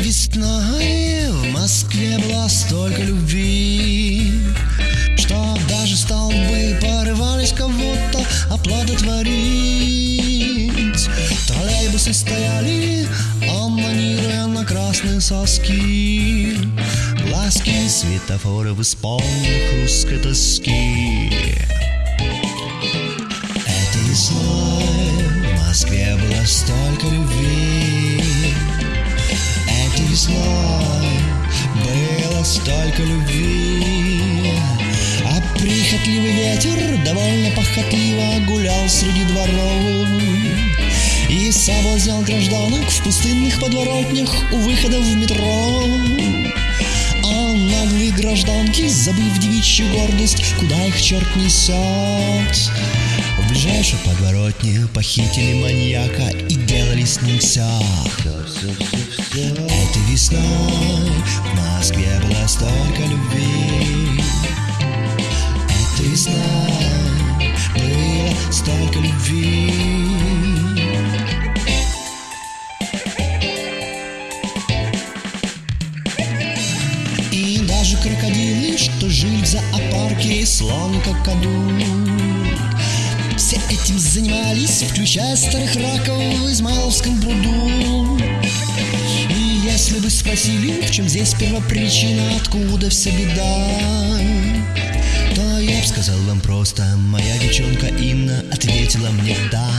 весной в Москве было столько любви, Что даже столбы порывались кого-то оплодотворить. Троллейбусы стояли, аммонируя на красные соски, Глазки светофоров исполненных русской тоски. Этой весной в Москве было столько любви, Этой весной было столько любви, А прихотливый ветер довольно похотливо гулял среди дворов. И соблазнял гражданок в пустынных подворотнях у выхода в метро. А наглые гражданки, забыв девичью гордость, куда их черт несет, в ближайшей подворотне похитили маньяка все. Этой весной в Москве было столько любви. Этой весной было столько любви. И даже крокодилы, что жили в зоопарке, слон какаду. Все этим занимались, включая старых раков в Измайловском пруду. И если бы спросили, в чем здесь первопричина, откуда вся беда, то я бы сказал вам просто, моя девчонка Инна ответила мне да.